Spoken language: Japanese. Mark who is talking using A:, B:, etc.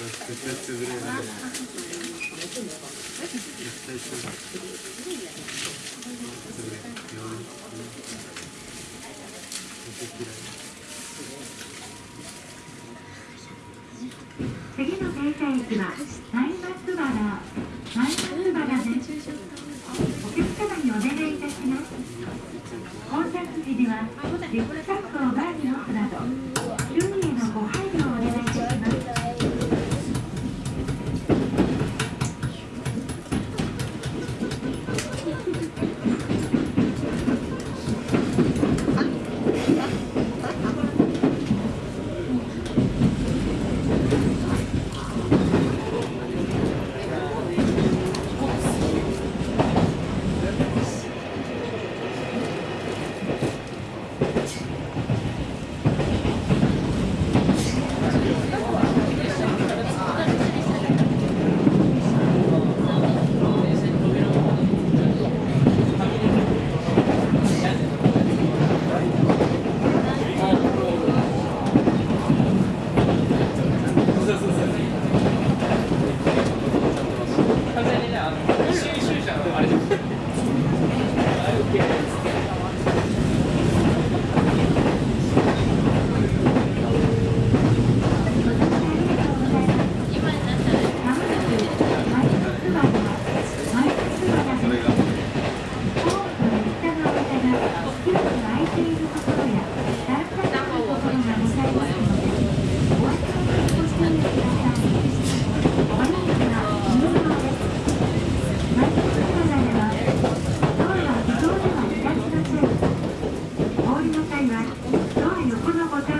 A: 次の停車駅はマイ松原マイ松原ですお客様にお願いいたします到着時にはリュックサックをバーに置くなど Thank you. くだいはドア横のボタン